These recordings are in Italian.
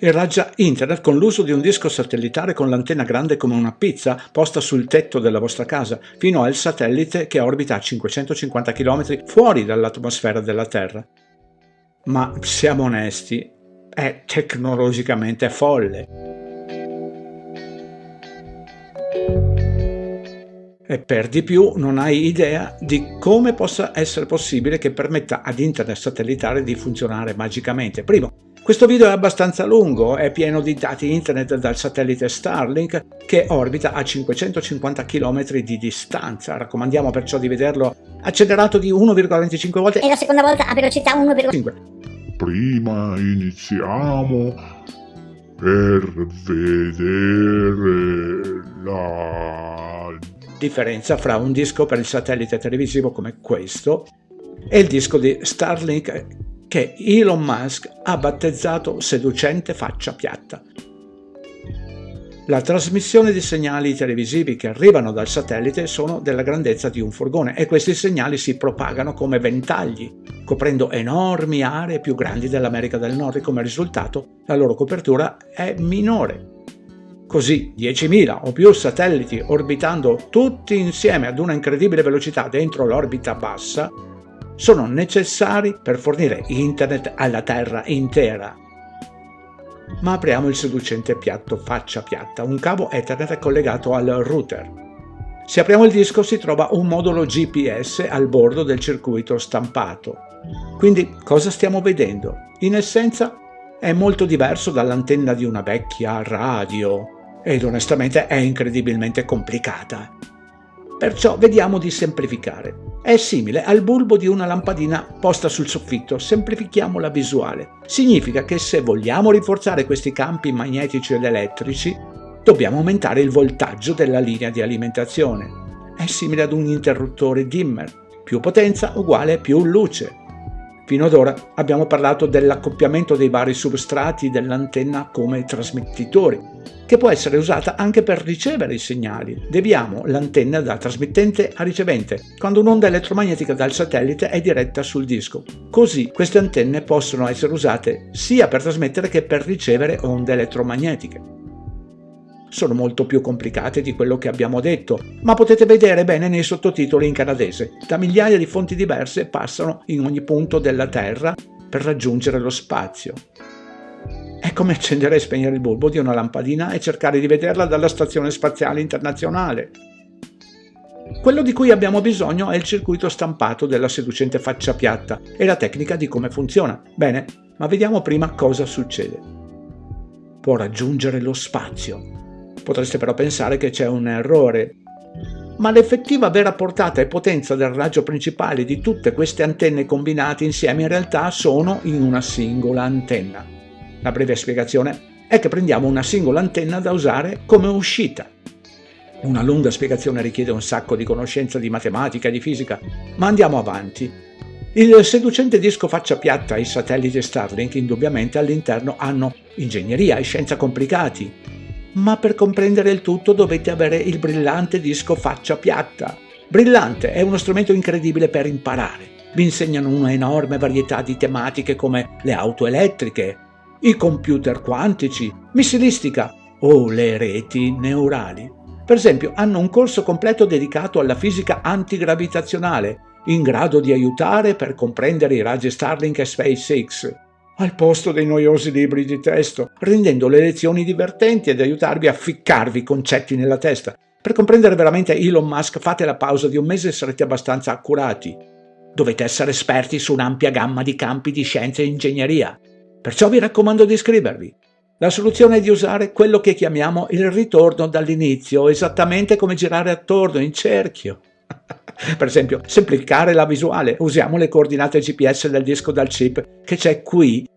irraggia internet con l'uso di un disco satellitare con l'antenna grande come una pizza posta sul tetto della vostra casa, fino al satellite che orbita a 550 km fuori dall'atmosfera della Terra. Ma siamo onesti, è tecnologicamente folle. E per di più non hai idea di come possa essere possibile che permetta ad internet satellitare di funzionare magicamente. Primo, questo video è abbastanza lungo, è pieno di dati internet dal satellite Starlink che orbita a 550 km di distanza. Raccomandiamo perciò di vederlo accelerato di 1,25 volte e la seconda volta a velocità 1,5. Prima iniziamo per vedere la differenza fra un disco per il satellite televisivo come questo e il disco di Starlink che Elon Musk ha battezzato seducente faccia piatta. La trasmissione di segnali televisivi che arrivano dal satellite sono della grandezza di un furgone e questi segnali si propagano come ventagli, coprendo enormi aree più grandi dell'America del Nord e come risultato la loro copertura è minore. Così 10.000 o più satelliti orbitando tutti insieme ad una incredibile velocità dentro l'orbita bassa sono necessari per fornire internet alla Terra intera. Ma apriamo il seducente piatto faccia piatta. Un cavo Ethernet collegato al router. Se apriamo il disco si trova un modulo GPS al bordo del circuito stampato. Quindi cosa stiamo vedendo? In essenza è molto diverso dall'antenna di una vecchia radio ed onestamente è incredibilmente complicata. Perciò vediamo di semplificare. È simile al bulbo di una lampadina posta sul soffitto, semplifichiamo la visuale. Significa che se vogliamo rinforzare questi campi magnetici ed elettrici, dobbiamo aumentare il voltaggio della linea di alimentazione. È simile ad un interruttore dimmer, più potenza uguale più luce. Fino ad ora abbiamo parlato dell'accoppiamento dei vari substrati dell'antenna come trasmettitori, che può essere usata anche per ricevere i segnali. Deviamo l'antenna da trasmittente a ricevente, quando un'onda elettromagnetica dal satellite è diretta sul disco. Così queste antenne possono essere usate sia per trasmettere che per ricevere onde elettromagnetiche sono molto più complicate di quello che abbiamo detto, ma potete vedere bene nei sottotitoli in canadese. Da migliaia di fonti diverse passano in ogni punto della Terra per raggiungere lo spazio. È come accendere e spegnere il bulbo di una lampadina e cercare di vederla dalla Stazione Spaziale Internazionale. Quello di cui abbiamo bisogno è il circuito stampato della seducente faccia piatta e la tecnica di come funziona. Bene, ma vediamo prima cosa succede. Può raggiungere lo spazio, Potreste però pensare che c'è un errore. Ma l'effettiva vera portata e potenza del raggio principale di tutte queste antenne combinate insieme in realtà sono in una singola antenna. La breve spiegazione è che prendiamo una singola antenna da usare come uscita. Una lunga spiegazione richiede un sacco di conoscenza di matematica e di fisica, ma andiamo avanti. Il seducente disco faccia piatta e i satelliti Starlink indubbiamente all'interno hanno ingegneria e scienza complicati, ma per comprendere il tutto dovete avere il brillante disco faccia piatta. Brillante è uno strumento incredibile per imparare. Vi insegnano una enorme varietà di tematiche come le auto elettriche, i computer quantici, missilistica o le reti neurali. Per esempio, hanno un corso completo dedicato alla fisica antigravitazionale, in grado di aiutare per comprendere i raggi Starlink e SpaceX, al posto dei noiosi libri di testo, rendendo le lezioni divertenti ed aiutarvi a ficcarvi i concetti nella testa. Per comprendere veramente Elon Musk fate la pausa di un mese e sarete abbastanza accurati. Dovete essere esperti su un'ampia gamma di campi di scienza e ingegneria. Perciò vi raccomando di iscrivervi. La soluzione è di usare quello che chiamiamo il ritorno dall'inizio, esattamente come girare attorno in cerchio. per esempio, semplificare la visuale, usiamo le coordinate GPS del disco dal chip che c'è qui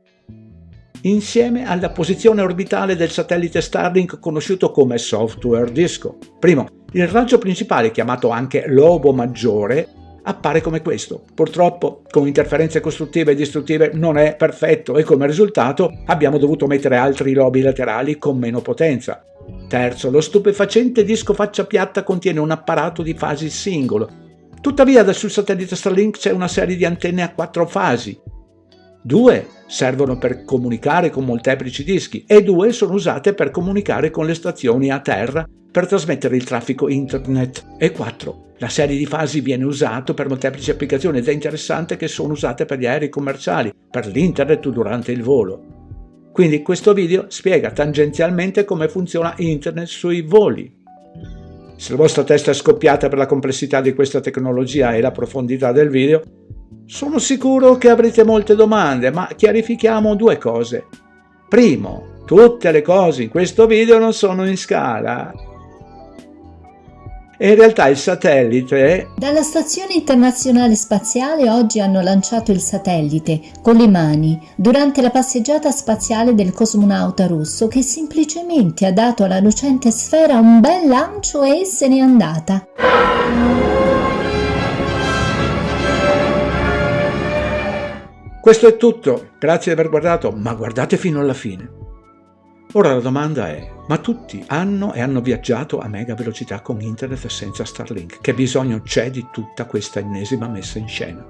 insieme alla posizione orbitale del satellite Starlink conosciuto come software disco. Primo, il raggio principale, chiamato anche lobo maggiore, appare come questo. Purtroppo, con interferenze costruttive e distruttive, non è perfetto e come risultato abbiamo dovuto mettere altri lobi laterali con meno potenza. Terzo, lo stupefacente disco faccia piatta contiene un apparato di fasi singolo, Tuttavia sul satellite Starlink c'è una serie di antenne a quattro fasi. Due servono per comunicare con molteplici dischi e due sono usate per comunicare con le stazioni a terra per trasmettere il traffico internet. E quattro la serie di fasi viene usata per molteplici applicazioni ed è interessante che sono usate per gli aerei commerciali, per l'internet durante il volo. Quindi questo video spiega tangenzialmente come funziona internet sui voli. Se la vostra testa è scoppiata per la complessità di questa tecnologia e la profondità del video, sono sicuro che avrete molte domande, ma chiarifichiamo due cose. Primo, tutte le cose in questo video non sono in scala e in realtà il satellite... Dalla Stazione Internazionale Spaziale oggi hanno lanciato il satellite con le mani durante la passeggiata spaziale del cosmonauta russo che semplicemente ha dato alla lucente sfera un bel lancio e se n'è andata. Questo è tutto, grazie di aver guardato, ma guardate fino alla fine. Ora la domanda è, ma tutti hanno e hanno viaggiato a mega velocità con internet senza Starlink? Che bisogno c'è di tutta questa ennesima messa in scena?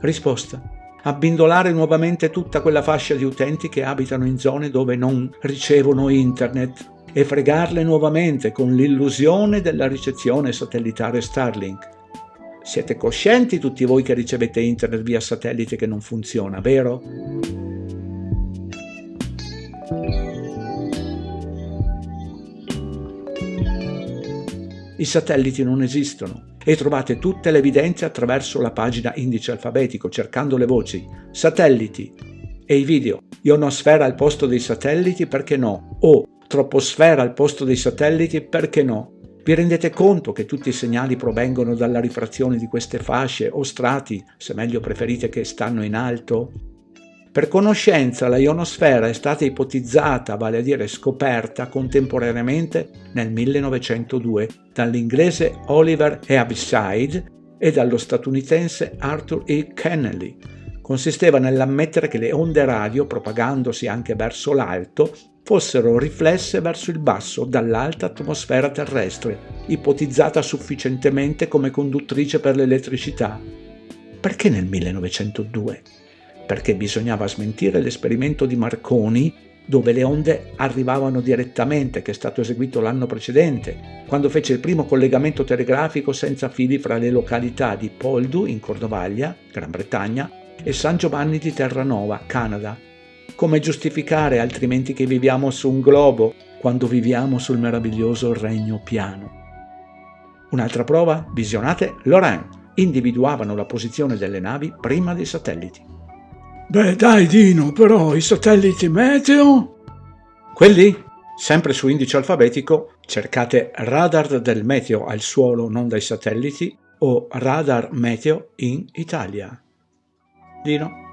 Risposta. Abbindolare nuovamente tutta quella fascia di utenti che abitano in zone dove non ricevono internet e fregarle nuovamente con l'illusione della ricezione satellitare Starlink. Siete coscienti tutti voi che ricevete internet via satellite che non funziona, vero? I satelliti non esistono e trovate tutte le evidenze attraverso la pagina indice alfabetico cercando le voci satelliti e i video ionosfera al posto dei satelliti perché no o troposfera al posto dei satelliti perché no. Vi rendete conto che tutti i segnali provengono dalla rifrazione di queste fasce o strati, se meglio preferite che stanno in alto? Per conoscenza la ionosfera è stata ipotizzata, vale a dire scoperta, contemporaneamente nel 1902 dall'inglese Oliver Heaviside e dallo statunitense Arthur E. Kennelly. Consisteva nell'ammettere che le onde radio, propagandosi anche verso l'alto, fossero riflesse verso il basso dall'alta atmosfera terrestre, ipotizzata sufficientemente come conduttrice per l'elettricità. Perché nel 1902? perché bisognava smentire l'esperimento di Marconi dove le onde arrivavano direttamente, che è stato eseguito l'anno precedente, quando fece il primo collegamento telegrafico senza fili fra le località di Poldu, in Cordovaglia, Gran Bretagna, e San Giovanni di Terranova, Canada. Come giustificare altrimenti che viviamo su un globo quando viviamo sul meraviglioso regno piano? Un'altra prova? Visionate Lorraine. Individuavano la posizione delle navi prima dei satelliti. Beh dai Dino, però i satelliti meteo? Quelli? Sempre su indice alfabetico cercate radar del meteo al suolo non dai satelliti o radar meteo in Italia. Dino?